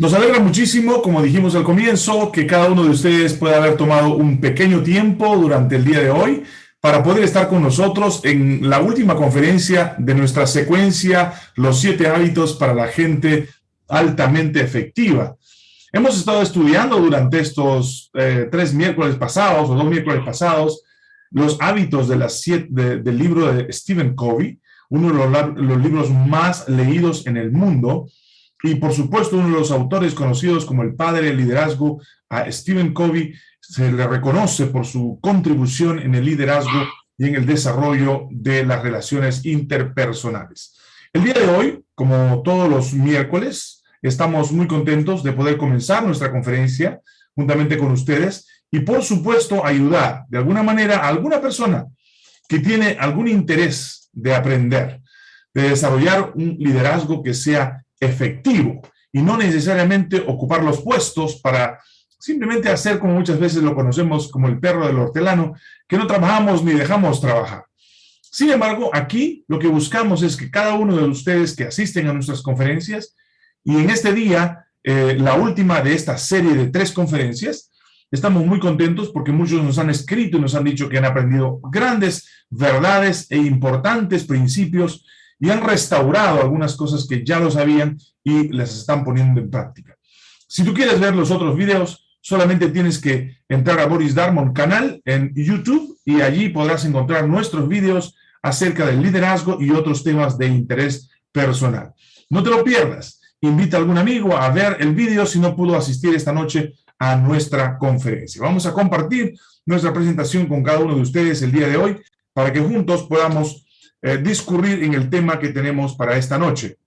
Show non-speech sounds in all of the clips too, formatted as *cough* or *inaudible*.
Nos alegra muchísimo, como dijimos al comienzo, que cada uno de ustedes pueda haber tomado un pequeño tiempo durante el día de hoy para poder estar con nosotros en la última conferencia de nuestra secuencia Los siete hábitos para la gente altamente efectiva. Hemos estado estudiando durante estos eh, tres miércoles pasados o dos miércoles pasados los hábitos del libro de Stephen Covey, uno de los libros más leídos en el mundo, y por supuesto uno de los autores conocidos como el padre del liderazgo, a Stephen Covey, se le reconoce por su contribución en el liderazgo y en el desarrollo de las relaciones interpersonales. El día de hoy, como todos los miércoles, estamos muy contentos de poder comenzar nuestra conferencia juntamente con ustedes y por supuesto ayudar de alguna manera a alguna persona que tiene algún interés de aprender, de desarrollar un liderazgo que sea efectivo y no necesariamente ocupar los puestos para simplemente hacer como muchas veces lo conocemos como el perro del hortelano, que no trabajamos ni dejamos trabajar. Sin embargo, aquí lo que buscamos es que cada uno de ustedes que asisten a nuestras conferencias, y en este día, eh, la última de esta serie de tres conferencias, estamos muy contentos porque muchos nos han escrito y nos han dicho que han aprendido grandes verdades e importantes principios y han restaurado algunas cosas que ya lo sabían y las están poniendo en práctica. Si tú quieres ver los otros videos, solamente tienes que entrar a Boris Darmon canal en YouTube y allí podrás encontrar nuestros videos acerca del liderazgo y otros temas de interés personal. No te lo pierdas. Invita a algún amigo a ver el video si no pudo asistir esta noche a nuestra conferencia. Vamos a compartir nuestra presentación con cada uno de ustedes el día de hoy para que juntos podamos eh, discurrir en el tema que tenemos para esta noche.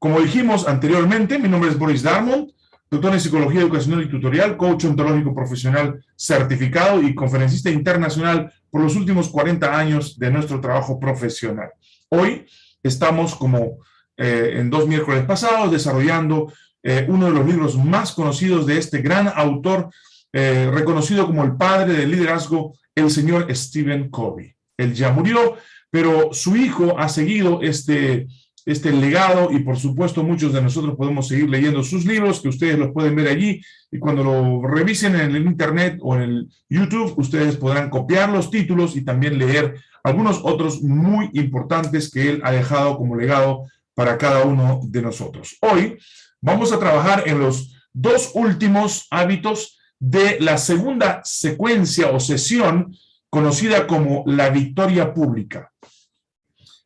Como dijimos anteriormente, mi nombre es Boris Darmon, doctor en Psicología Educacional y Tutorial, coach ontológico profesional certificado y conferencista internacional por los últimos 40 años de nuestro trabajo profesional. Hoy estamos, como eh, en dos miércoles pasados, desarrollando eh, uno de los libros más conocidos de este gran autor, reconocido como el padre del liderazgo, el señor Stephen Covey. Él ya murió, pero su hijo ha seguido este, este legado y por supuesto muchos de nosotros podemos seguir leyendo sus libros, que ustedes los pueden ver allí, y cuando lo revisen en el internet o en el YouTube, ustedes podrán copiar los títulos y también leer algunos otros muy importantes que él ha dejado como legado para cada uno de nosotros. Hoy vamos a trabajar en los dos últimos hábitos de la segunda secuencia o sesión conocida como la victoria pública.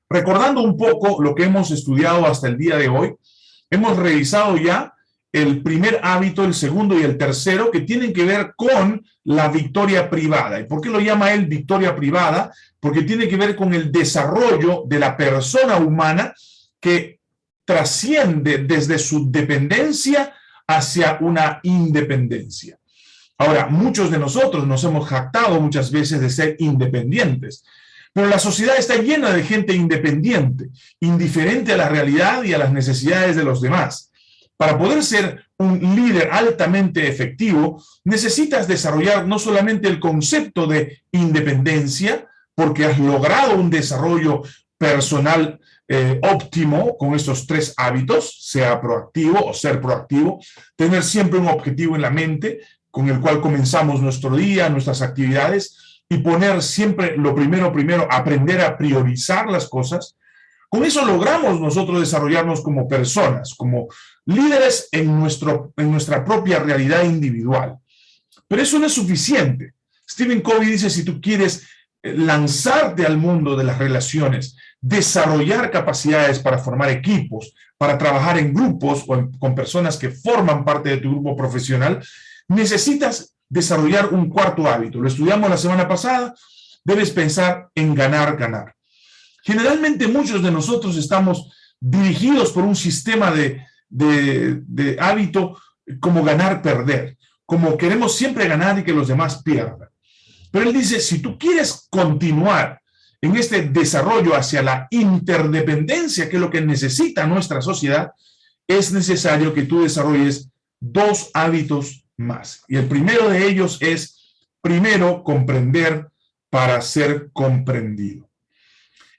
Recordando un poco lo que hemos estudiado hasta el día de hoy, hemos revisado ya el primer hábito, el segundo y el tercero, que tienen que ver con la victoria privada. ¿Y por qué lo llama él victoria privada? Porque tiene que ver con el desarrollo de la persona humana que trasciende desde su dependencia hacia una independencia. Ahora, muchos de nosotros nos hemos jactado muchas veces de ser independientes, pero la sociedad está llena de gente independiente, indiferente a la realidad y a las necesidades de los demás. Para poder ser un líder altamente efectivo, necesitas desarrollar no solamente el concepto de independencia, porque has logrado un desarrollo personal eh, óptimo con estos tres hábitos, sea proactivo o ser proactivo, tener siempre un objetivo en la mente, con el cual comenzamos nuestro día, nuestras actividades, y poner siempre lo primero, primero, aprender a priorizar las cosas, con eso logramos nosotros desarrollarnos como personas, como líderes en, nuestro, en nuestra propia realidad individual. Pero eso no es suficiente. Stephen Covey dice, si tú quieres eh, lanzarte al mundo de las relaciones, desarrollar capacidades para formar equipos, para trabajar en grupos o con personas que forman parte de tu grupo profesional, necesitas desarrollar un cuarto hábito. Lo estudiamos la semana pasada. Debes pensar en ganar, ganar. Generalmente muchos de nosotros estamos dirigidos por un sistema de, de hábito como ganar, perder. Como queremos siempre ganar y que los demás pierdan. Pero él dice, si tú quieres continuar en este desarrollo hacia la interdependencia, que es lo que necesita nuestra sociedad, es necesario que tú desarrolles dos hábitos más. Y el primero de ellos es, primero, comprender para ser comprendido.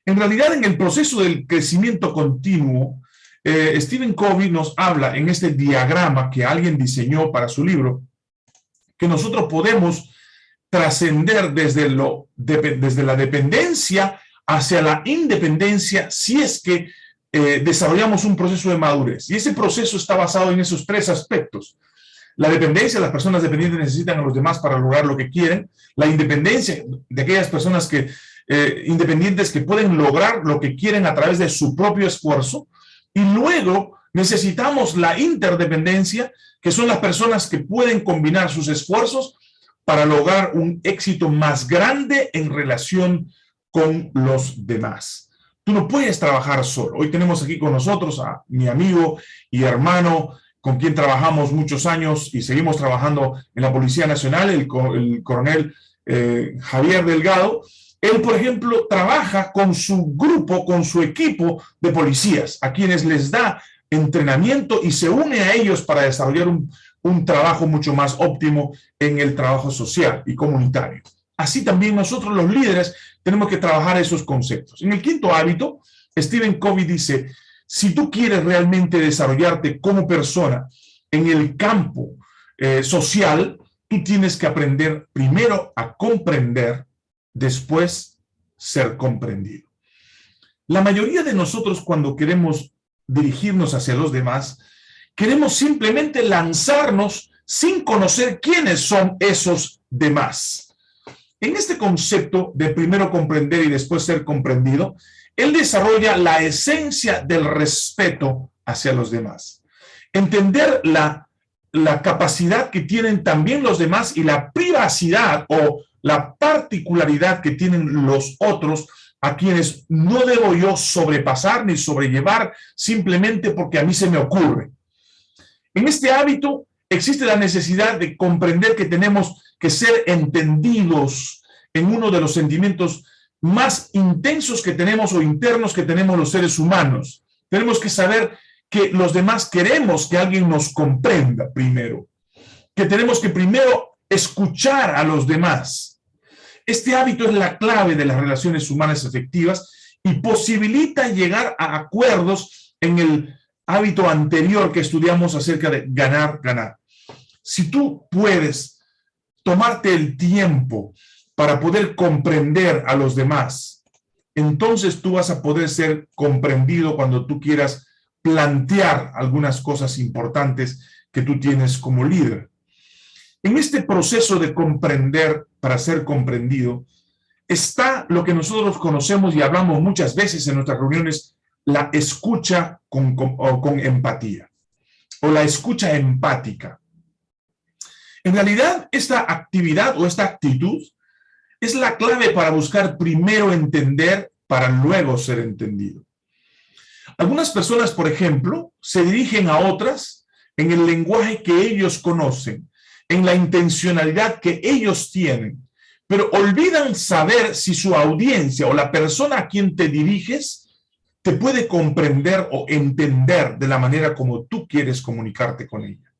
En realidad, en el proceso del crecimiento continuo, eh, Stephen Covey nos habla en este diagrama que alguien diseñó para su libro, que nosotros podemos trascender desde, la dependencia hacia la independencia si es que eh, desarrollamos un proceso de madurez. Y ese proceso está basado en esos tres aspectos. La dependencia, las personas dependientes necesitan a los demás para lograr lo que quieren. La independencia de aquellas personas que, eh, independientes que pueden lograr lo que quieren a través de su propio esfuerzo. Y luego necesitamos la interdependencia, que son las personas que pueden combinar sus esfuerzos para lograr un éxito más grande en relación con los demás. Tú no puedes trabajar solo. Hoy tenemos aquí con nosotros a mi amigo y hermano, con quien trabajamos muchos años y seguimos trabajando en la Policía Nacional, el, coronel eh, Javier Delgado. Él, por ejemplo, trabaja con su grupo, con su equipo de policías, a quienes les da entrenamiento y se une a ellos para desarrollar un, un trabajo mucho más óptimo en el trabajo social y comunitario. Así también nosotros los líderes tenemos que trabajar esos conceptos. En el quinto hábito, Stephen Covey dice, si tú quieres realmente desarrollarte como persona en el campo eh, social, tú tienes que aprender primero a comprender, después ser comprendido. La mayoría de nosotros cuando queremos dirigirnos hacia los demás, queremos simplemente lanzarnos sin conocer quiénes son esos demás. En este concepto de primero comprender y después ser comprendido, él desarrolla la esencia del respeto hacia los demás. Entender la, capacidad que tienen también los demás y la privacidad o la particularidad que tienen los otros a quienes no debo yo sobrepasar ni sobrellevar simplemente porque a mí se me ocurre. En este hábito existe la necesidad de comprender que tenemos que ser entendidos en uno de los sentimientos más intensos que tenemos o internos que tenemos los seres humanos. Tenemos que saber que los demás queremos que alguien nos comprenda primero, que tenemos que primero escuchar a los demás. Este hábito es la clave de las relaciones humanas efectivas y posibilita llegar a acuerdos en el hábito anterior que estudiamos acerca de ganar, ganar. Si tú puedes tomarte el tiempo para poder comprender a los demás, entonces tú vas a poder ser comprendido cuando tú quieras plantear algunas cosas importantes que tú tienes como líder. En este proceso de comprender para ser comprendido, está lo que nosotros conocemos y hablamos muchas veces en nuestras reuniones, la escucha con, con empatía, o la escucha empática. En realidad, esta actividad o esta actitud es la clave para buscar primero entender para luego ser entendido. Algunas personas, por ejemplo, se dirigen a otras en el lenguaje que ellos conocen, en la intencionalidad que ellos tienen, pero olvidan saber si su audiencia o la persona a quien te diriges te puede comprender o entender de la manera como tú quieres comunicarte con ella.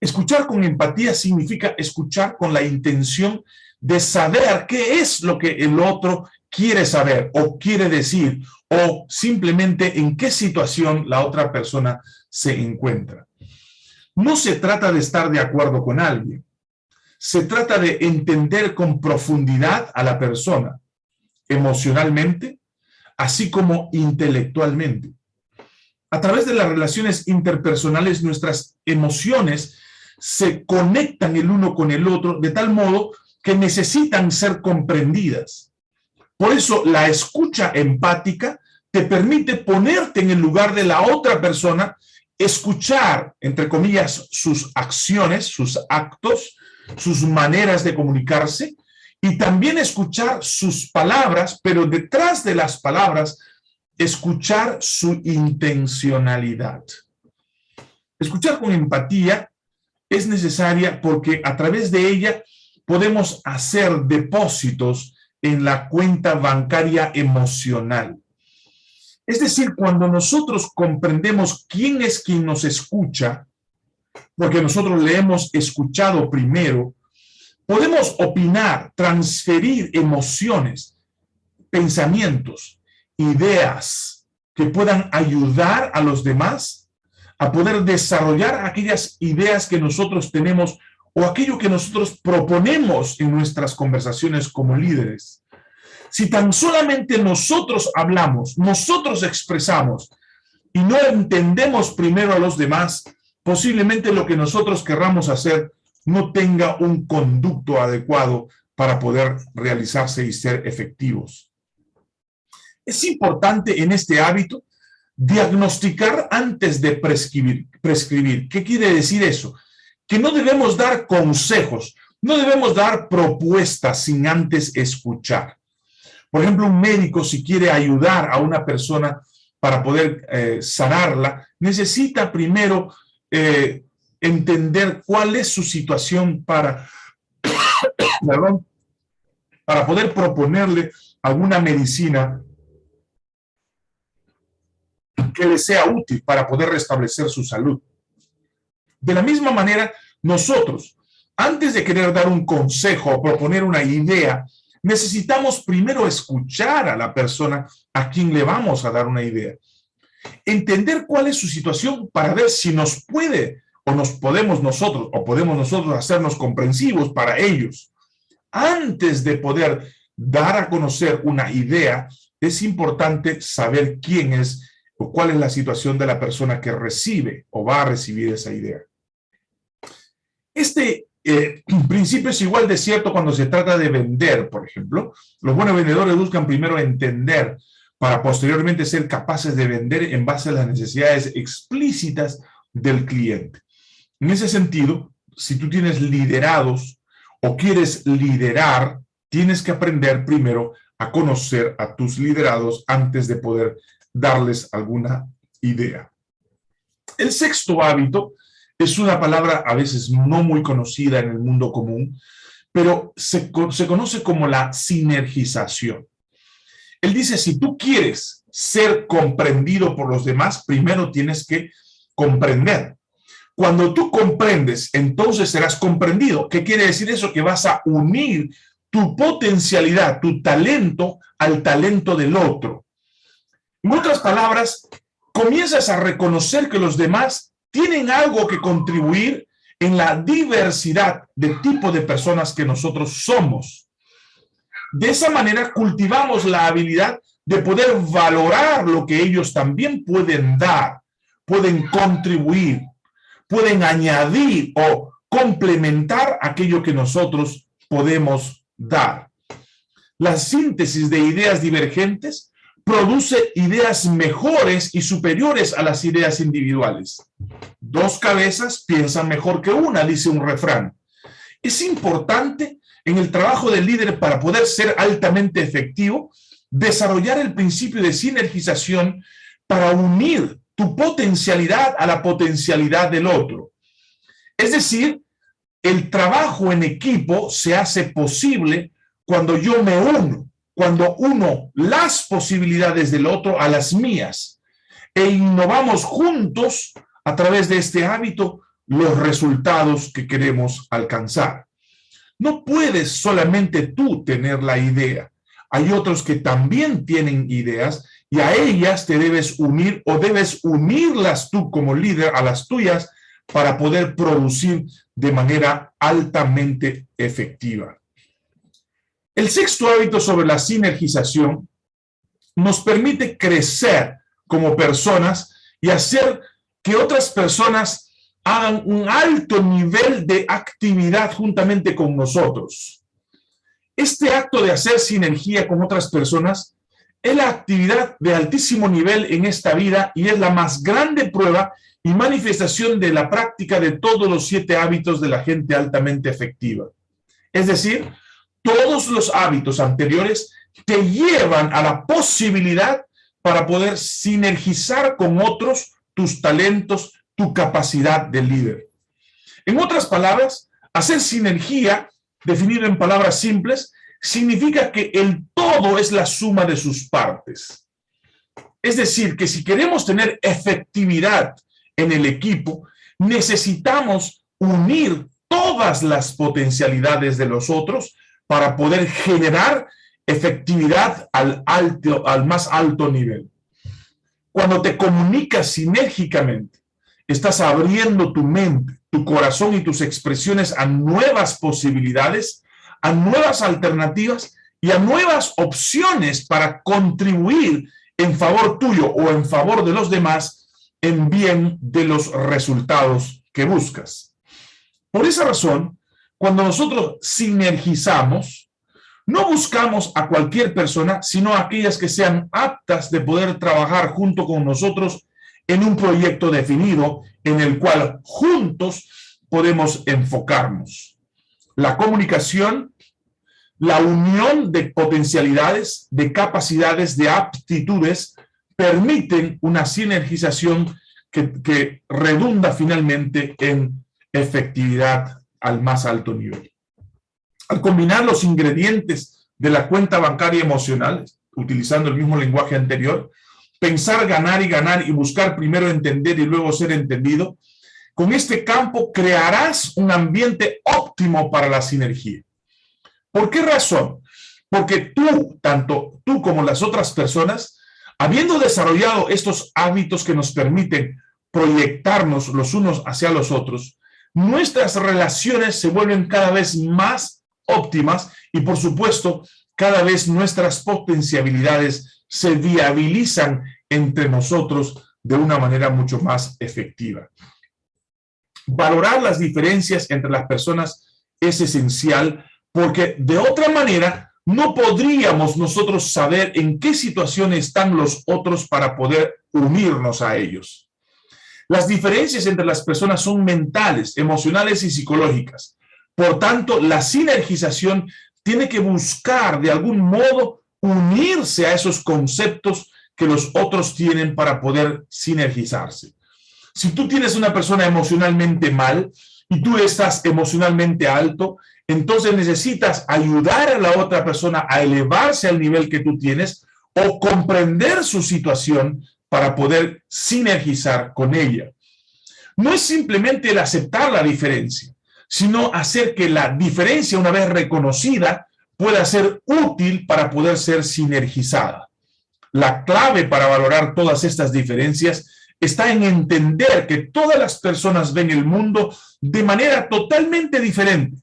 Escuchar con empatía significa escuchar con la intención de saber qué es lo que el otro quiere saber o quiere decir o simplemente en qué situación la otra persona se encuentra. No se trata de estar de acuerdo con alguien. Se trata de entender con profundidad a la persona, emocionalmente, así como intelectualmente. A través de las relaciones interpersonales, nuestras emociones se conectan el uno con el otro de tal modo que necesitan ser comprendidas. Por eso la escucha empática te permite ponerte en el lugar de la otra persona, escuchar, entre comillas, sus acciones, sus actos, sus maneras de comunicarse, y también escuchar sus palabras, pero detrás de las palabras, escuchar su intencionalidad. Escuchar con empatía es necesaria porque a través de ella podemos hacer depósitos en la cuenta bancaria emocional. Es decir, cuando nosotros comprendemos quién es quien nos escucha, porque nosotros le hemos escuchado primero, podemos opinar, transferir emociones, pensamientos, ideas, que puedan ayudar a los demás a poder desarrollar aquellas ideas que nosotros tenemos o aquello que nosotros proponemos en nuestras conversaciones como líderes. Si tan solamente nosotros hablamos, nosotros expresamos y no entendemos primero a los demás, posiblemente lo que nosotros querramos hacer no tenga un conducto adecuado para poder realizarse y ser efectivos. Es importante en este hábito diagnosticar antes de prescribir. ¿Qué quiere decir eso? Que no debemos dar consejos, no debemos dar propuestas sin antes escuchar. Por ejemplo, un médico si quiere ayudar a una persona para poder eh, sanarla, necesita primero eh, entender cuál es su situación para, *coughs* para poder proponerle alguna medicina que le sea útil para poder restablecer su salud. De la misma manera, nosotros, antes de querer dar un consejo o proponer una idea, necesitamos primero escuchar a la persona a quien le vamos a dar una idea. Entender cuál es su situación para ver si nos puede o nos podemos nosotros o podemos nosotros hacernos comprensivos para ellos. Antes de poder dar a conocer una idea, es importante saber quién es o cuál es la situación de la persona que recibe o va a recibir esa idea. Este eh, *clears throat* principio es igual de cierto cuando se trata de vender, por ejemplo. Los buenos vendedores buscan primero entender para posteriormente ser capaces de vender en base a las necesidades explícitas del cliente. En ese sentido, si tú tienes liderados o quieres liderar, tienes que aprender primero a conocer a tus liderados antes de poder darles alguna idea. El sexto hábito es una palabra a veces no muy conocida en el mundo común, pero se, se conoce como la sinergización. Él dice, si tú quieres ser comprendido por los demás, primero tienes que comprender. Cuando tú comprendes, entonces serás comprendido. ¿Qué quiere decir eso? Que vas a unir tu potencialidad, tu talento, al talento del otro. En otras palabras, comienzas a reconocer que los demás tienen algo que contribuir en la diversidad de tipo de personas que nosotros somos. De esa manera cultivamos la habilidad de poder valorar lo que ellos también pueden dar, pueden contribuir, pueden añadir o complementar aquello que nosotros podemos dar. La síntesis de ideas divergentes produce ideas mejores y superiores a las ideas individuales. Dos cabezas piensan mejor que una, dice un refrán. Es importante en el trabajo del líder para poder ser altamente efectivo, desarrollar el principio de sinergización para unir tu potencialidad a la potencialidad del otro. Es decir, el trabajo en equipo se hace posible cuando yo me uno cuando uno las posibilidades del otro a las mías e innovamos juntos a través de este hábito los resultados que queremos alcanzar. No puedes solamente tú tener la idea. Hay otros que también tienen ideas y a ellas te debes unir o debes unirlas tú como líder a las tuyas para poder producir de manera altamente efectiva. El sexto hábito sobre la sinergización nos permite crecer como personas y hacer que otras personas hagan un alto nivel de actividad juntamente con nosotros. Este acto de hacer sinergia con otras personas es la actividad de altísimo nivel en esta vida y es la más grande prueba y manifestación de la práctica de todos los siete hábitos de la gente altamente efectiva. Es decir, todos los hábitos anteriores te llevan a la posibilidad para poder sinergizar con otros tus talentos, tu capacidad de líder. En otras palabras, hacer sinergia, definido en palabras simples, significa que el todo es la suma de sus partes. Es decir, que si queremos tener efectividad en el equipo, necesitamos unir todas las potencialidades de los otros para poder generar efectividad al, alto, al más alto nivel. cuando te comunicas sinérgicamente, estás abriendo tu mente, tu corazón y tus expresiones a nuevas posibilidades, a nuevas alternativas y a nuevas opciones para contribuir en favor tuyo o en favor de los demás en bien de los resultados que buscas. Por esa razón, cuando nosotros sinergizamos, no buscamos a cualquier persona, sino a aquellas que sean aptas de poder trabajar junto con nosotros en un proyecto definido en el cual juntos podemos enfocarnos. La comunicación, la unión de potencialidades, de capacidades, de aptitudes, permiten una sinergización que, que redunda finalmente en efectividad al más alto nivel. Al combinar los ingredientes de la cuenta bancaria emocional, utilizando el mismo lenguaje anterior, pensar, ganar y ganar y buscar primero entender y luego ser entendido, con este campo crearás un ambiente óptimo para la sinergia. ¿Por qué razón? Porque tú, tanto tú como las otras personas, habiendo desarrollado estos hábitos que nos permiten proyectarnos los unos hacia los otros, nuestras relaciones se vuelven cada vez más óptimas y, por supuesto, cada vez nuestras potencialidades se viabilizan entre nosotros de una manera mucho más efectiva. Valorar las diferencias entre las personas es esencial porque de otra manera no podríamos nosotros saber en qué situación están los otros para poder unirnos a ellos. Las diferencias entre las personas son mentales, emocionales y psicológicas. Por tanto, la sinergización tiene que buscar de algún modo unirse a esos conceptos que los otros tienen para poder sinergizarse. Si tú tienes una persona emocionalmente mal y tú estás emocionalmente alto, entonces necesitas ayudar a la otra persona a elevarse al nivel que tú tienes o comprender su situación para poder sinergizar con ella. No es simplemente el aceptar la diferencia, sino hacer que la diferencia, una vez reconocida, pueda ser útil para poder ser sinergizada. La clave para valorar todas estas diferencias está en entender que todas las personas ven el mundo de manera totalmente diferente,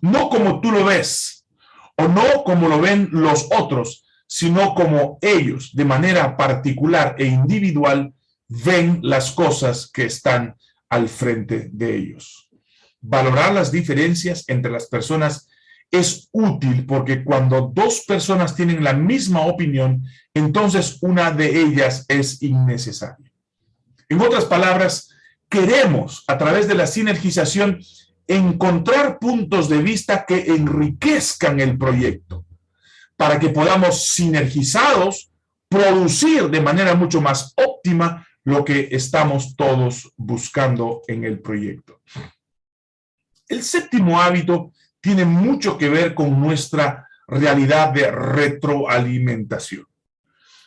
no como tú lo ves, o no como lo ven los otros, sino como ellos, de manera particular e individual, ven las cosas que están al frente de ellos. Valorar las diferencias entre las personas es útil porque cuando dos personas tienen la misma opinión, entonces una de ellas es innecesaria. En otras palabras, queremos, a través de la sinergización, encontrar puntos de vista que enriquezcan el proyecto para que podamos sinergizados producir de manera mucho más óptima lo que estamos todos buscando en el proyecto. El séptimo hábito tiene mucho que ver con nuestra realidad de retroalimentación.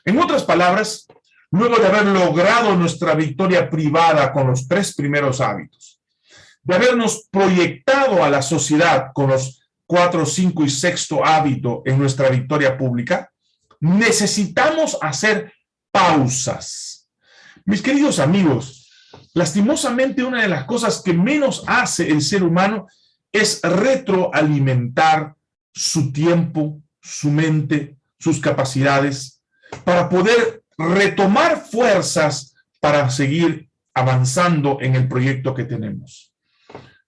En otras palabras, luego de haber logrado nuestra victoria privada con los tres primeros hábitos, de habernos proyectado a la sociedad con los cuatro, cinco y sexto hábito en nuestra victoria pública, necesitamos hacer pausas. Mis queridos amigos, lastimosamente una de las cosas que menos hace el ser humano es retroalimentar su tiempo, su mente, sus capacidades, para poder retomar fuerzas para seguir avanzando en el proyecto que tenemos.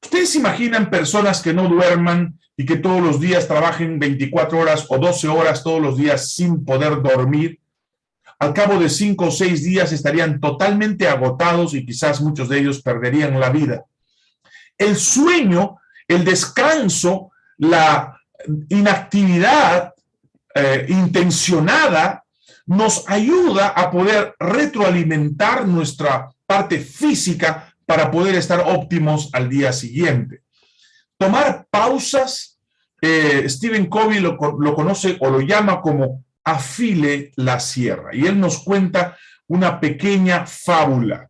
¿Ustedes imaginan personas que no duerman y que todos los días trabajen 24 horas o 12 horas todos los días sin poder dormir, al cabo de 5 o 6 días estarían totalmente agotados y quizás muchos de ellos perderían la vida. El sueño, el descanso, la inactividad eh, intencionada nos ayuda a poder retroalimentar nuestra parte física para poder estar óptimos al día siguiente. Tomar pausas Stephen Covey lo, lo conoce o lo llama como afile la sierra. Y él nos cuenta una pequeña fábula.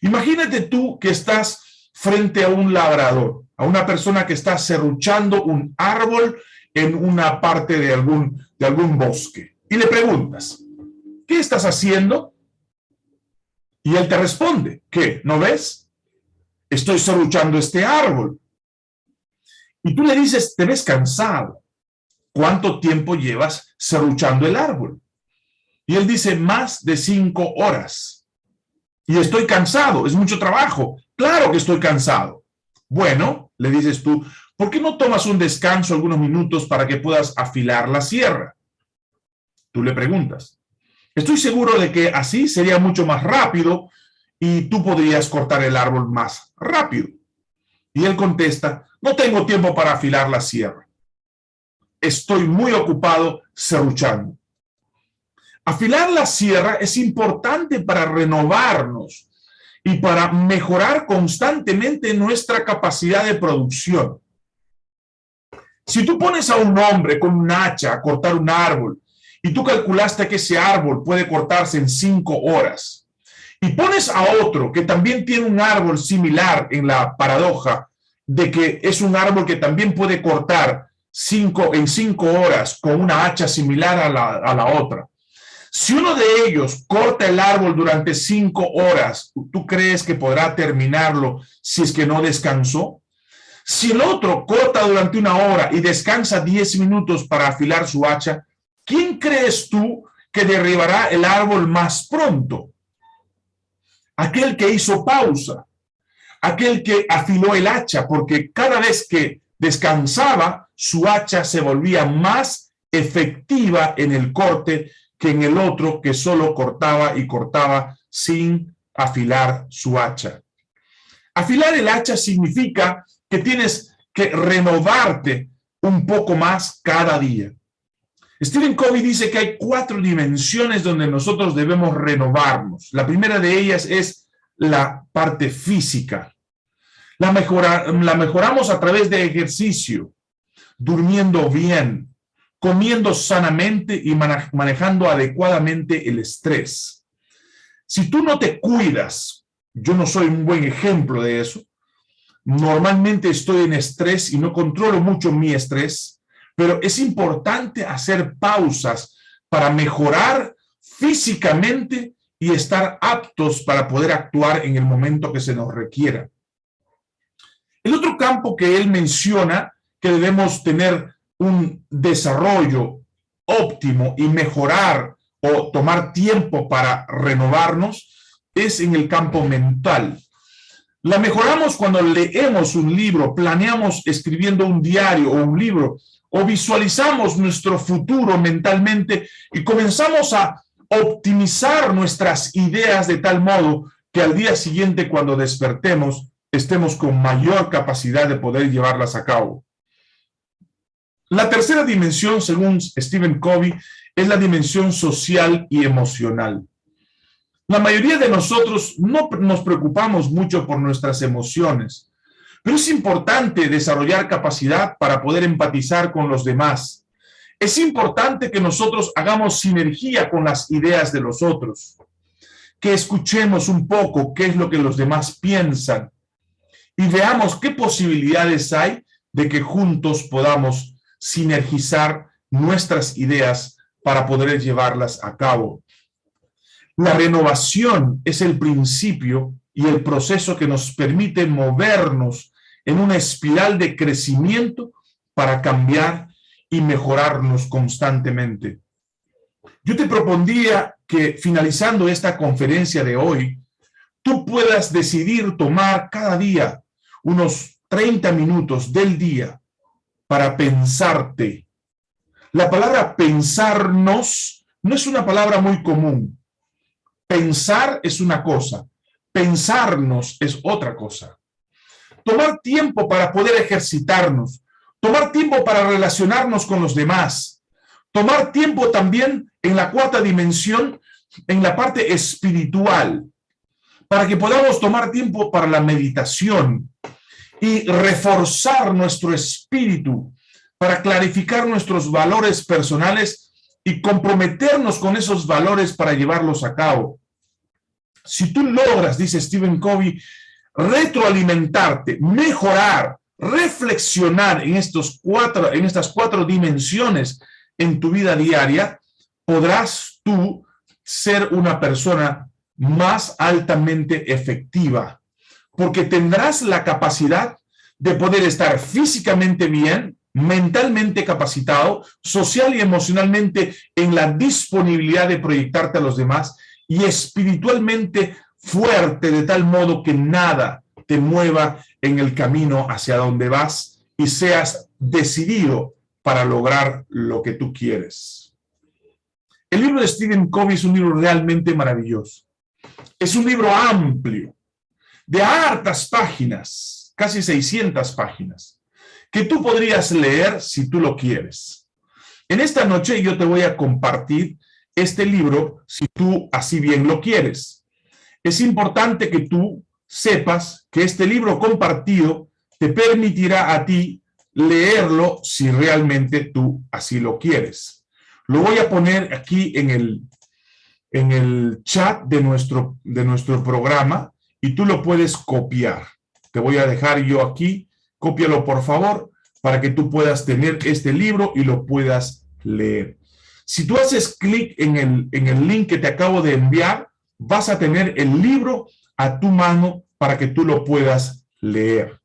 Imagínate tú que estás frente a un labrador, a una persona que está serruchando un árbol en una parte de algún, de algún bosque. Y le preguntas, ¿qué estás haciendo? Y él te responde, ¿qué? ¿No ves? Estoy serruchando este árbol. Y tú le dices, te ves cansado. ¿Cuánto tiempo llevas serruchando el árbol? Y él dice, más de cinco horas. Y estoy cansado, es mucho trabajo. Claro que estoy cansado. Bueno, le dices tú, ¿por qué no tomas un descanso algunos minutos para que puedas afilar la sierra? Tú le preguntas. Estoy seguro de que así sería mucho más rápido y tú podrías cortar el árbol más rápido. Y él contesta, no tengo tiempo para afilar la sierra. Estoy muy ocupado serruchando. Afilar la sierra es importante para renovarnos y para mejorar constantemente nuestra capacidad de producción. Si tú pones a un hombre con un hacha a cortar un árbol y tú calculaste que ese árbol puede cortarse en cinco horas, y pones a otro que también tiene un árbol similar en la paradoja de que es un árbol que también puede cortar cinco, en cinco horas con una hacha similar a la, a la otra. Si uno de ellos corta el árbol durante cinco horas, ¿tú crees que podrá terminarlo si es que no descansó? Si el otro corta durante una hora y descansa diez minutos para afilar su hacha, ¿quién crees tú que derribará el árbol más pronto? Aquel que hizo pausa, aquel que afiló el hacha, porque cada vez que descansaba, su hacha se volvía más efectiva en el corte que en el otro que solo cortaba y cortaba sin afilar su hacha. Afilar el hacha significa que tienes que renovarte un poco más cada día. Stephen Covey dice que hay cuatro dimensiones donde nosotros debemos renovarnos. La primera de ellas es la parte física. La, la mejoramos a través de ejercicio, durmiendo bien, comiendo sanamente y manejando adecuadamente el estrés. Si tú no te cuidas, yo no soy un buen ejemplo de eso, normalmente estoy en estrés y no controlo mucho mi estrés, pero es importante hacer pausas para mejorar físicamente y estar aptos para poder actuar en el momento que se nos requiera. El otro campo que él menciona que debemos tener un desarrollo óptimo y mejorar o tomar tiempo para renovarnos es en el campo mental. La mejoramos cuando leemos un libro, planeamos escribiendo un diario o un libro, o visualizamos nuestro futuro mentalmente y comenzamos a optimizar nuestras ideas de tal modo que al día siguiente cuando despertemos estemos con mayor capacidad de poder llevarlas a cabo. La tercera dimensión, según Stephen Covey, es la dimensión social y emocional. La mayoría de nosotros no nos preocupamos mucho por nuestras emociones, pero es importante desarrollar capacidad para poder empatizar con los demás. Es importante que nosotros hagamos sinergia con las ideas de los otros, que escuchemos un poco qué es lo que los demás piensan y veamos qué posibilidades hay de que juntos podamos sinergizar nuestras ideas para poder llevarlas a cabo. La renovación es el principio y el proceso que nos permite movernos en una espiral de crecimiento para cambiar y mejorarnos constantemente. Yo te propondría que finalizando esta conferencia de hoy, tú puedas decidir tomar cada día unos 30 minutos del día para pensarte. La palabra pensarnos no es una palabra muy común. Pensar es una cosa, pensarnos es otra cosa tomar tiempo para poder ejercitarnos, tomar tiempo para relacionarnos con los demás, tomar tiempo también en la cuarta dimensión, en la parte espiritual, para que podamos tomar tiempo para la meditación y reforzar nuestro espíritu, para clarificar nuestros valores personales y comprometernos con esos valores para llevarlos a cabo. Si tú logras, dice Stephen Covey, retroalimentarte, mejorar, reflexionar en, estos cuatro, en estas cuatro dimensiones en tu vida diaria, podrás tú ser una persona más altamente efectiva, porque tendrás la capacidad de poder estar físicamente bien, mentalmente capacitado, social y emocionalmente en la disponibilidad de proyectarte a los demás y espiritualmente fuerte de tal modo que nada te mueva en el camino hacia donde vas y seas decidido para lograr lo que tú quieres. El libro de Stephen Covey es un libro realmente maravilloso. Es un libro amplio, de hartas páginas, casi 600 páginas, que tú podrías leer si tú lo quieres. En esta noche yo te voy a compartir este libro si tú así bien lo quieres. Es importante que tú sepas que este libro compartido te permitirá a ti leerlo si realmente tú así lo quieres. Lo voy a poner aquí en el, en el chat de nuestro, de nuestro programa y tú lo puedes copiar. Te voy a dejar yo aquí, cópialo por favor, para que tú puedas tener este libro y lo puedas leer. Si tú haces clic en el, en el link que te acabo de enviar, vas a tener el libro a tu mano para que tú lo puedas leer.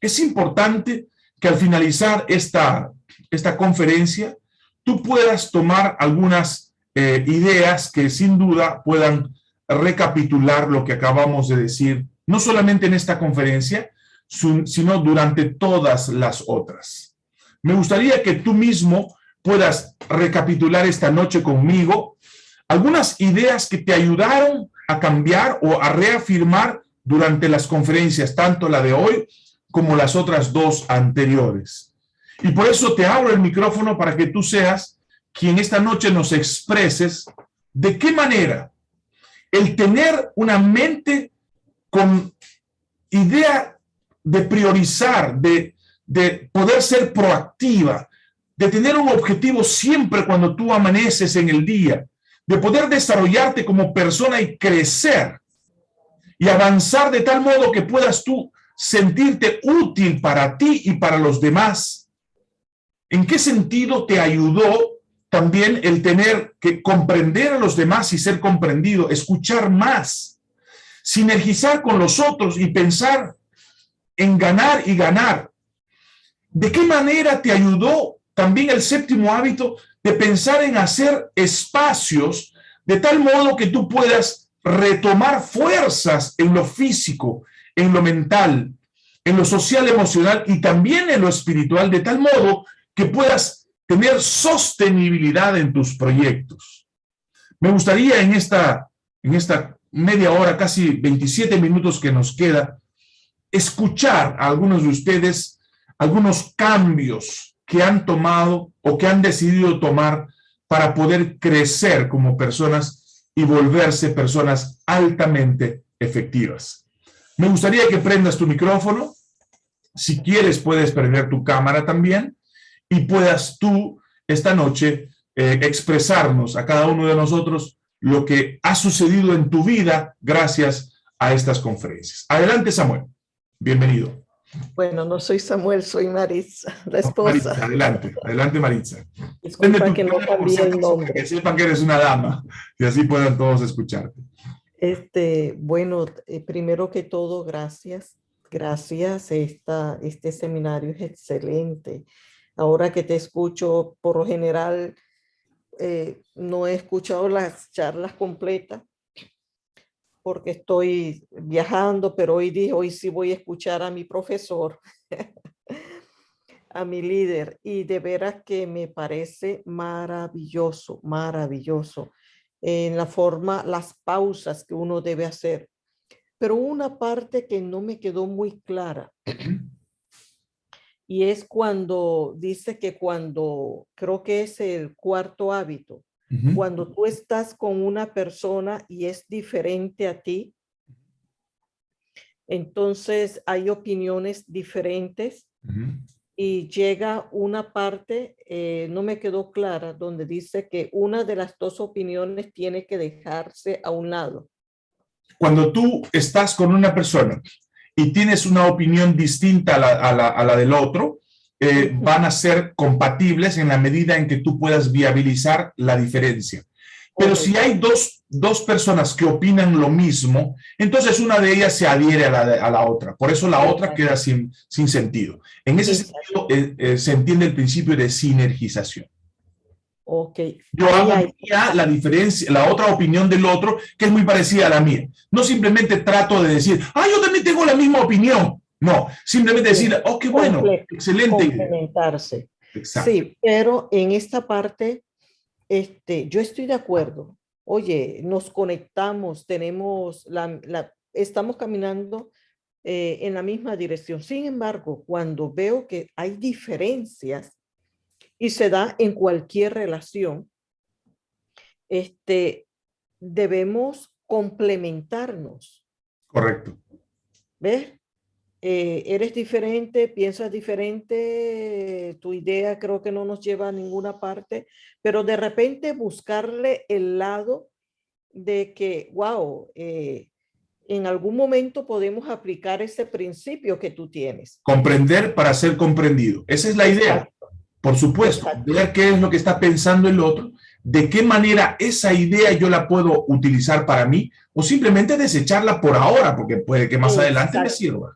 Es importante que al finalizar esta, esta conferencia, tú puedas tomar algunas eh, ideas que sin duda puedan recapitular lo que acabamos de decir, no solamente en esta conferencia, sino durante todas las otras. Me gustaría que tú mismo puedas recapitular esta noche conmigo algunas ideas que te ayudaron a cambiar o a reafirmar durante las conferencias, tanto la de hoy como las otras dos anteriores. Y por eso te abro el micrófono para que tú seas quien esta noche nos expreses de qué manera el tener una mente con idea de priorizar, de, de poder ser proactiva, de tener un objetivo siempre cuando tú amaneces en el día, de poder desarrollarte como persona y crecer y avanzar de tal modo que puedas tú sentirte útil para ti y para los demás. ¿En qué sentido te ayudó también el tener que comprender a los demás y ser comprendido, escuchar más, sinergizar con los otros y pensar en ganar y ganar? ¿De qué manera te ayudó también el séptimo hábito de pensar en hacer espacios de tal modo que tú puedas retomar fuerzas en lo físico, en lo mental, en lo social, emocional y también en lo espiritual, de tal modo que puedas tener sostenibilidad en tus proyectos. Me gustaría en esta, en esta media hora, casi 27 minutos que nos queda, escuchar a algunos de ustedes algunos cambios que han tomado o que han decidido tomar para poder crecer como personas y volverse personas altamente efectivas. Me gustaría que prendas tu micrófono. Si quieres, puedes prender tu cámara también y puedas tú esta noche eh, expresarnos a cada uno de nosotros lo que ha sucedido en tu vida gracias a estas conferencias. Adelante, Samuel. Bienvenido. Bueno, no soy Samuel, soy Maritza, *laughs* la esposa. adelante, adelante Maritza. Disculpa que no cambié el nombre. Que sepan que eres una dama y así puedan todos escucharte. Este, bueno, eh, primero que todo, gracias. Gracias, esta, este seminario es excelente. Ahora que te escucho, por lo general, eh, no he escuchado las charlas completas porque estoy viajando, pero hoy dije, hoy sí voy a escuchar a mi profesor, *laughs* a mi líder, y de veras que me parece maravilloso, maravilloso en la forma, las pausas que uno debe hacer. Pero una parte que no me quedó muy clara. *clears throat* Y es cuando dice que cuando, creo que es el cuarto hábito, cuando tú estás con una persona y es diferente a ti, entonces hay opiniones diferentes y llega una parte, eh, no me quedó clara, donde dice que una de las dos opiniones tiene que dejarse a un lado. Cuando tú estás con una persona y tienes una opinión distinta a la, del otro, eh, van a ser compatibles en la medida en que tú puedas viabilizar la diferencia. Pero si hay dos, dos, personas que opinan lo mismo, entonces una de ellas se adhiere a la, a la otra. Por eso la otra queda sin, sin sentido. En ese sentido eh, eh, se entiende el principio de sinergización. Ok. Yo hago la diferencia, la otra opinión del otro, que es muy parecida a la mía. No simplemente trato de decir, ah, yo también tengo la misma opinión. No, simplemente decir, oh, qué bueno, excelente. Complementarse. Sí, pero en esta parte este, yo estoy de acuerdo. Oye, nos conectamos, tenemos la, estamos caminando eh, en la misma dirección. Sin embargo, cuando veo que hay diferencias y se da en cualquier relación, este, debemos complementarnos. Correcto. ¿Ves? Eh, eres diferente, piensas diferente, tu idea creo que no nos lleva a ninguna parte, pero de repente buscarle el lado de que, wow, eh, en algún momento podemos aplicar ese principio que tú tienes. Comprender para ser comprendido. Esa es la idea. Por supuesto, ver qué es lo que está pensando el otro, de qué manera esa idea yo la puedo utilizar para mí o simplemente desecharla por ahora, porque puede que más adelante me sirva.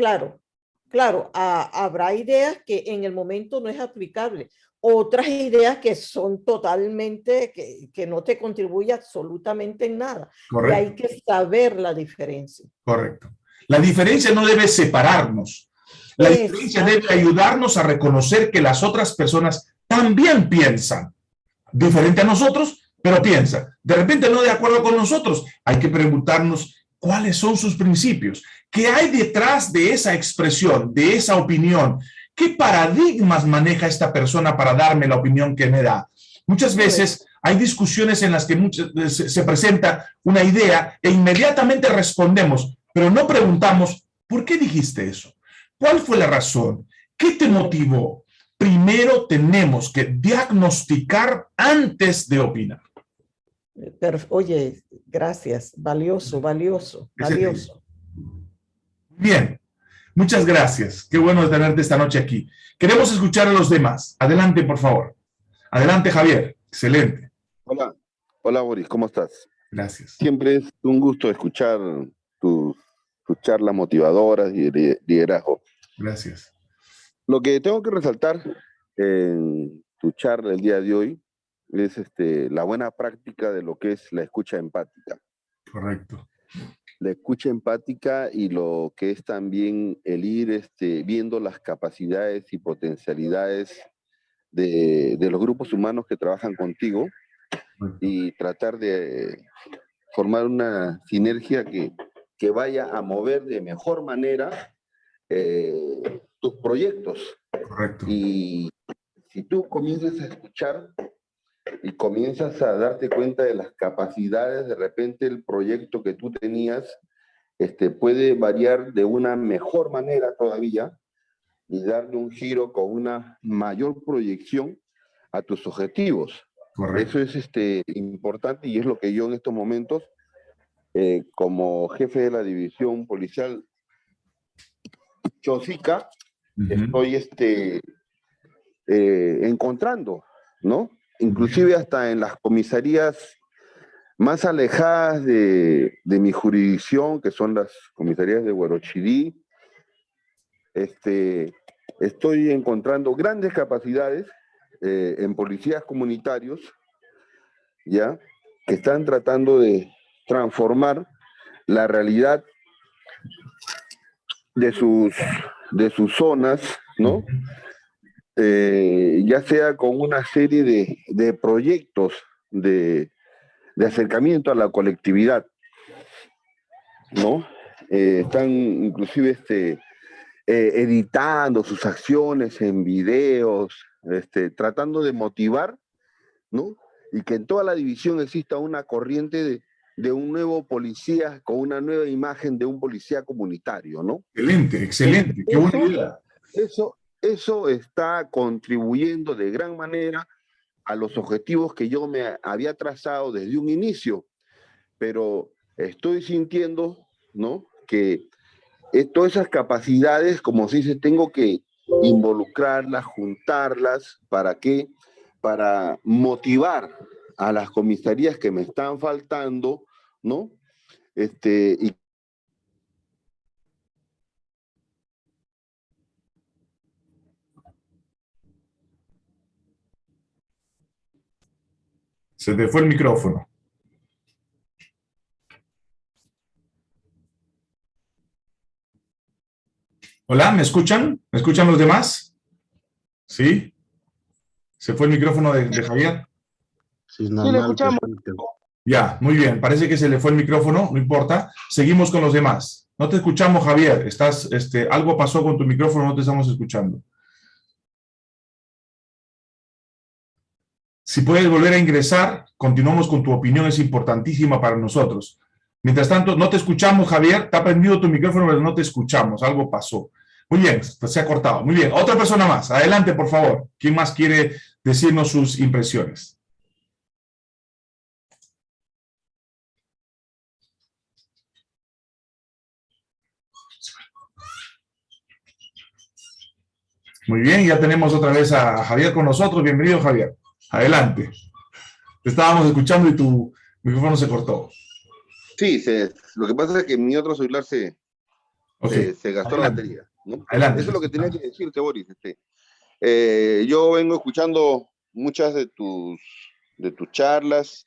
Claro, claro, habrá ideas que en el momento no es aplicable. Otras ideas que son totalmente, que, no te contribuye absolutamente en nada. Y hay que saber la diferencia. Correcto. La diferencia no debe separarnos. La diferencia debe ayudarnos a reconocer que las otras personas también piensan diferente a nosotros, pero piensan. De repente no de acuerdo con nosotros. Hay que preguntarnos cuáles son sus principios, qué hay detrás de esa expresión, de esa opinión, qué paradigmas maneja esta persona para darme la opinión que me da. Muchas veces hay discusiones en las que se presenta una idea e inmediatamente respondemos, pero no preguntamos, ¿por qué dijiste eso? ¿Cuál fue la razón? ¿Qué te motivó? Primero tenemos que diagnosticar antes de opinar. Pero, oye, gracias, valioso, valioso, valioso. Bien, muchas gracias. Qué bueno tenerte esta noche aquí. Queremos escuchar a los demás. Adelante, por favor. Adelante, Javier. Excelente. Hola, hola Boris, ¿cómo estás? Gracias. Siempre es un gusto escuchar tus, tus charlas motivadoras y liderazgo. Gracias. Lo que tengo que resaltar en tu charla el día de hoy es este, la buena práctica de lo que es la escucha empática. Correcto. La escucha empática y lo que es también el ir este, viendo las capacidades y potencialidades de, de los grupos humanos que trabajan contigo y tratar de formar una sinergia que, que vaya a mover de mejor manera eh, tus proyectos. Correcto. Y si tú comienzas a escuchar y comienzas a darte cuenta de las capacidades, de repente el proyecto que tú tenías este, puede variar de una mejor manera todavía y darle un giro con una mayor proyección a tus objetivos. Eso es este, importante y es lo que yo en estos momentos, eh, como jefe de la división policial Chosica, estoy este, eh, encontrando, ¿no? Inclusive hasta en las comisarías más alejadas de, mi jurisdicción, que son las comisarías de Huarochirí, este, estoy encontrando grandes capacidades eh, en policías comunitarios, ¿ya? Que están tratando de transformar la realidad de sus, de sus zonas, ¿no? Eh, ya sea con una serie de, proyectos de, acercamiento a la colectividad, ¿no? Eh, están inclusive este, eh, editando sus acciones en videos, este, tratando de motivar, ¿no? Y que en toda la división exista una corriente de, de un nuevo policía, con una nueva imagen de un policía comunitario, ¿no? Excelente, excelente, qué buena idea. Eso, eso está contribuyendo de gran manera a los objetivos que yo me había trazado desde un inicio, pero estoy sintiendo, ¿no? Que todas esas capacidades, como se dice, tengo que involucrarlas, juntarlas, ¿para qué? Para motivar a las comisarías que me están faltando, ¿no? Este, y Se te fue el micrófono. Hola, ¿me escuchan? ¿Me escuchan los demás? ¿Sí? ¿Se fue el micrófono de, Javier? Sí, le escuchamos. Ya, muy bien. Parece que se le fue el micrófono, no importa. Seguimos con los demás. No te escuchamos, Javier. Estás, este, algo pasó con tu micrófono, no te estamos escuchando. Si puedes volver a ingresar, continuamos con tu opinión, es importantísima para nosotros. Mientras tanto, no te escuchamos, Javier. Ha prendido tu micrófono, pero no te escuchamos. Algo pasó. Muy bien, se ha cortado. Muy bien, otra persona más. Adelante, por favor. ¿Quién más quiere decirnos sus impresiones? Muy bien, ya tenemos otra vez a Javier con nosotros. Bienvenido, Javier. Adelante. Te estábamos escuchando y tu micrófono se cortó. Sí, lo que pasa es que mi otro celular se, se, gastó la batería. Eso es lo que tenía que decirte, Boris. Este. Eh, yo vengo escuchando muchas de tus, de tus charlas,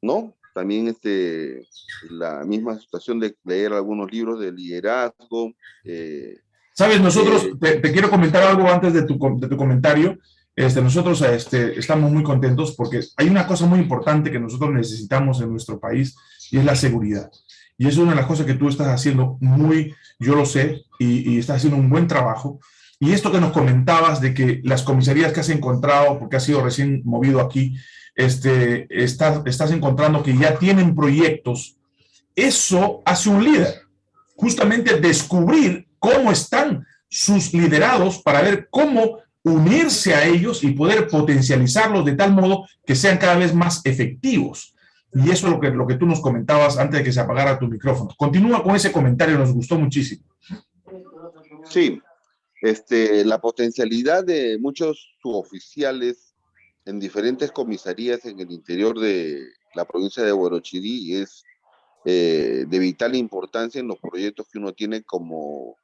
¿no? También este, la misma situación de leer algunos libros de liderazgo. Eh, Sabes, nosotros, eh, te, quiero comentar algo antes de tu, de tu comentario. Este, nosotros este, estamos muy contentos porque hay una cosa muy importante que nosotros necesitamos en nuestro país y es la seguridad. Y es una de las cosas que tú estás haciendo muy, yo lo sé, y, estás haciendo un buen trabajo. Y esto que nos comentabas de que las comisarías que has encontrado, porque has sido recién movido aquí, este, estás, estás encontrando que ya tienen proyectos, eso hace un líder. Justamente descubrir cómo están sus liderados para ver cómo unirse a ellos y poder potencializarlos de tal modo que sean cada vez más efectivos. Y eso es lo que, lo que tú nos comentabas antes de que se apagara tu micrófono. Continúa con ese comentario, nos gustó muchísimo. Sí, este, la potencialidad de muchos suboficiales en diferentes comisarías en el interior de la provincia de Huarochirí es eh, de vital importancia en los proyectos que uno tiene como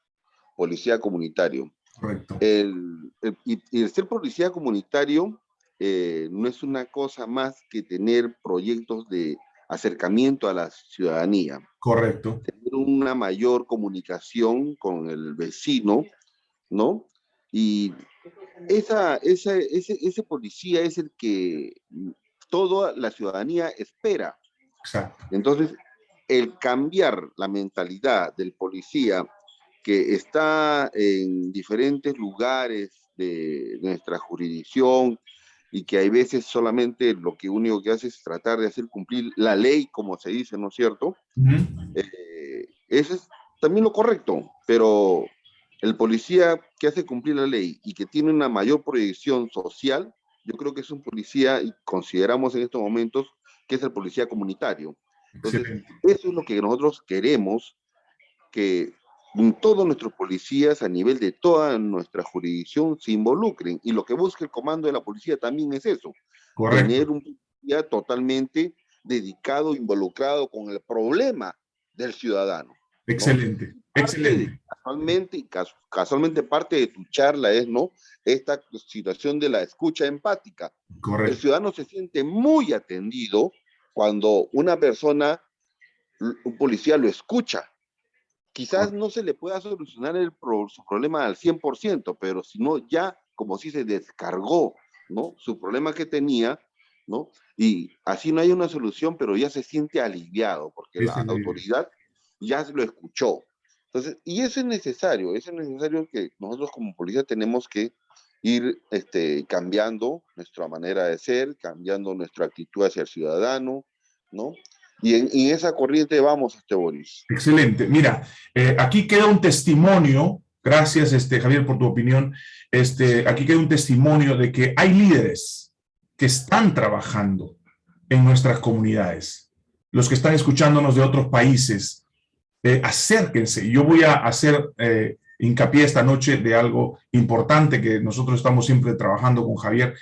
policía comunitario. Correcto. El, y, el ser policía comunitario eh, no es una cosa más que tener proyectos de acercamiento a la ciudadanía. Correcto. Tener una mayor comunicación con el vecino, ¿no? Y esa, ese, ese policía es el que toda la ciudadanía espera. Exacto. Entonces, el cambiar la mentalidad del policía que está en diferentes lugares de nuestra jurisdicción y que hay veces solamente lo que único que hace es tratar de hacer cumplir la ley, como se dice, ¿no es cierto? Eh, eso es también lo correcto, pero el policía que hace cumplir la ley y que tiene una mayor proyección social, yo creo que es un policía, y consideramos en estos momentos, que es el policía comunitario. Entonces, eso es lo que nosotros queremos, que todos nuestros policías a nivel de toda nuestra jurisdicción se involucren. Y lo que busca el comando de la policía también es eso. Tener un policía totalmente dedicado, involucrado con el problema del ciudadano. Excelente, excelente. casualmente, y casualmente parte de tu charla es, ¿no? Esta situación de la escucha empática. Correcto. El ciudadano se siente muy atendido cuando una persona, un policía lo escucha, Quizás no se le pueda solucionar el su problema al 100%, pero si no, ya como si se descargó, ¿no? Su problema que tenía, ¿no? Y así no hay una solución, pero ya se siente aliviado, porque la autoridad ya lo escuchó. Entonces, y eso es necesario, eso es necesario que nosotros como policía tenemos que ir este, cambiando nuestra manera de ser, cambiando nuestra actitud hacia el ciudadano, ¿no? Y en, esa corriente vamos, este Boris. Excelente. Mira, eh, aquí queda un testimonio, gracias este, Javier por tu opinión, este, aquí queda un testimonio de que hay líderes que están trabajando en nuestras comunidades. Los que están escuchándonos de otros países, eh, acérquense. Yo voy a hacer eh, hincapié esta noche de algo importante que nosotros estamos siempre trabajando con Javier,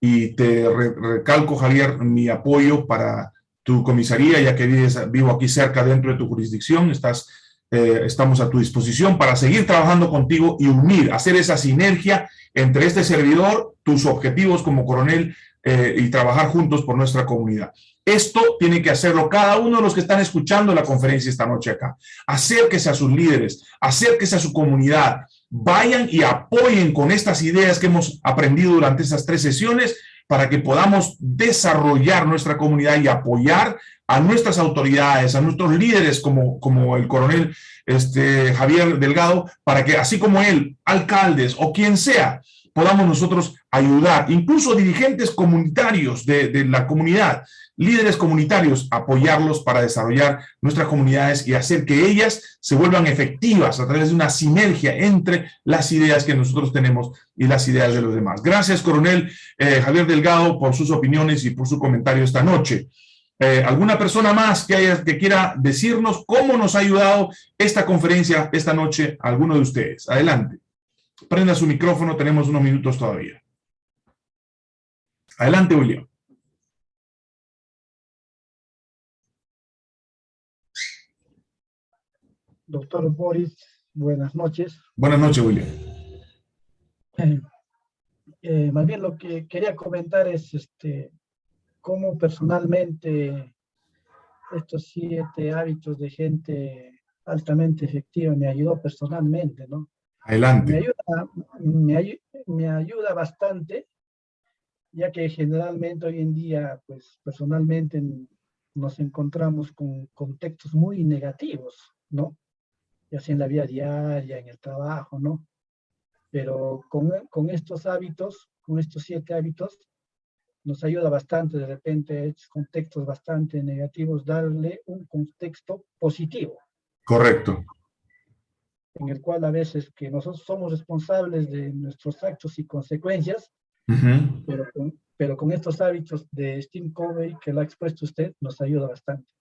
y te recalco, Javier, mi apoyo para tu comisaría, ya que vivo aquí cerca dentro de tu jurisdicción, estás, eh, estamos a tu disposición para seguir trabajando contigo y unir, hacer esa sinergia entre este servidor, tus objetivos como coronel eh, y trabajar juntos por nuestra comunidad. Esto tiene que hacerlo cada uno de los que están escuchando la conferencia esta noche acá. Acérquese a sus líderes, acérquese a su comunidad, vayan y apoyen con estas ideas que hemos aprendido durante estas tres sesiones para que podamos desarrollar nuestra comunidad y apoyar a nuestras autoridades, a nuestros líderes como, como el coronel este, Javier Delgado, para que así como él, alcaldes o quien sea, podamos nosotros ayudar, incluso dirigentes comunitarios de, de la comunidad, líderes comunitarios, apoyarlos para desarrollar nuestras comunidades y hacer que ellas se vuelvan efectivas a través de una sinergia entre las ideas que nosotros tenemos y las ideas de los demás. Gracias, coronel eh, Javier Delgado, por sus opiniones y por su comentario esta noche. Eh, ¿Alguna persona más que, haya, que quiera decirnos cómo nos ha ayudado esta conferencia esta noche alguno de ustedes? Adelante. Prenda su micrófono, tenemos unos minutos todavía. Adelante, William. Doctor Boris, buenas noches. Buenas noches, William. Eh, *clears throat* eh, más bien lo que quería comentar es este, cómo personalmente estos siete hábitos de gente altamente efectiva me ayudó personalmente, ¿no? Adelante. Me ayuda, me, ayuda bastante, ya que generalmente hoy en día, pues personalmente nos encontramos con contextos muy negativos, ¿no? ya sea en la vida diaria, en el trabajo, ¿no? Pero con, con estos hábitos, con estos siete hábitos, nos ayuda bastante de repente estos contextos bastante negativos, darle un contexto positivo. Correcto. En el cual a veces que nosotros somos responsables de nuestros actos y consecuencias, pero, con, pero con estos hábitos de Steve Covey que lo ha expuesto usted, nos ayuda bastante.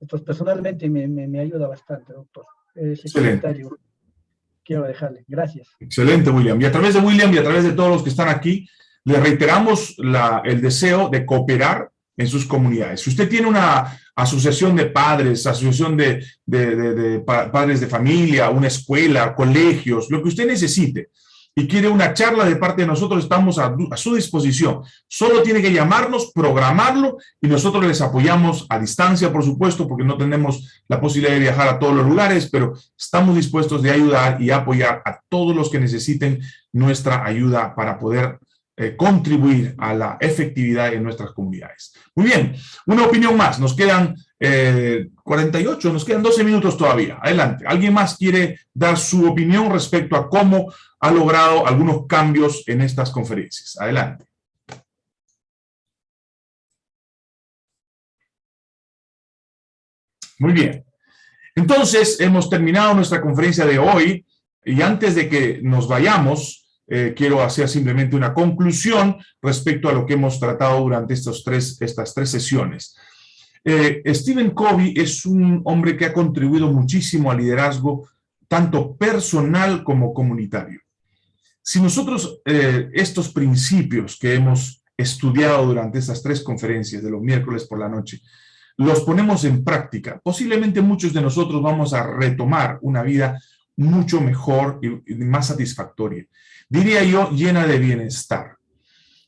Entonces, personalmente me, me, me ayuda bastante, doctor. Excelente. quiero dejarle. Gracias. Excelente, William. Y a través de William y a través de todos los que están aquí, le reiteramos la, el deseo de cooperar en sus comunidades. Si usted tiene una asociación de padres, asociación de, padres de familia, una escuela, colegios, lo que usted necesite, y quiere una charla de parte de nosotros, estamos a, su disposición. Solo tiene que llamarnos, programarlo y nosotros les apoyamos a distancia, por supuesto, porque no tenemos la posibilidad de viajar a todos los lugares, pero estamos dispuestos de ayudar y apoyar a todos los que necesiten nuestra ayuda para poder eh, contribuir a la efectividad en nuestras comunidades. Muy bien, una opinión más, nos quedan 48, eh, nos quedan 12 minutos todavía. Adelante, ¿alguien más quiere dar su opinión respecto a cómo ha logrado algunos cambios en estas conferencias? Adelante. Muy bien. Entonces, hemos terminado nuestra conferencia de hoy y antes de que nos vayamos, eh, quiero hacer simplemente una conclusión respecto a lo que hemos tratado durante estos tres, estas tres sesiones. Eh, Stephen Covey es un hombre que ha contribuido muchísimo al liderazgo, tanto personal como comunitario. Si nosotros eh, estos principios que hemos estudiado durante estas tres conferencias de los miércoles por la noche, los ponemos en práctica, posiblemente muchos de nosotros vamos a retomar una vida mucho mejor y más satisfactoria diría yo, llena de bienestar.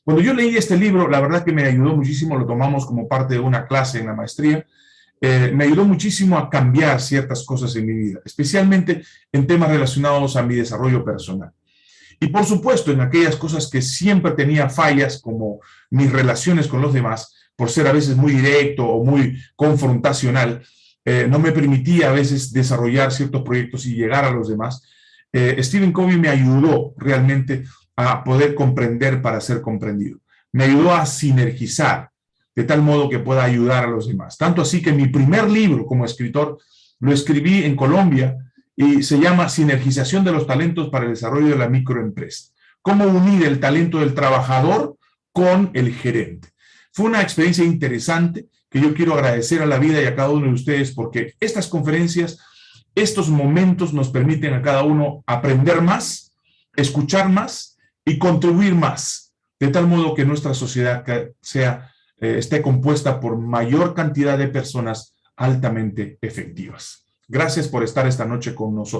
Cuando yo leí este libro, la verdad que me ayudó muchísimo, lo tomamos como parte de una clase en la maestría, eh, me ayudó muchísimo a cambiar ciertas cosas en mi vida, especialmente en temas relacionados a mi desarrollo personal. Y por supuesto, en aquellas cosas que siempre tenía fallas, como mis relaciones con los demás, por ser a veces muy directo o muy confrontacional, eh, no me permitía a veces desarrollar ciertos proyectos y llegar a los demás, eh, Stephen Covey me ayudó realmente a poder comprender para ser comprendido. Me ayudó a sinergizar de tal modo que pueda ayudar a los demás. Tanto así que mi primer libro como escritor lo escribí en Colombia y se llama Sinergización de los talentos para el desarrollo de la microempresa. Cómo unir el talento del trabajador con el gerente. Fue una experiencia interesante que yo quiero agradecer a la vida y a cada uno de ustedes porque estas conferencias estos momentos nos permiten a cada uno aprender más, escuchar más y contribuir más de tal modo que nuestra sociedad sea, eh, esté compuesta por mayor cantidad de personas altamente efectivas. Gracias por estar esta noche con nosotros.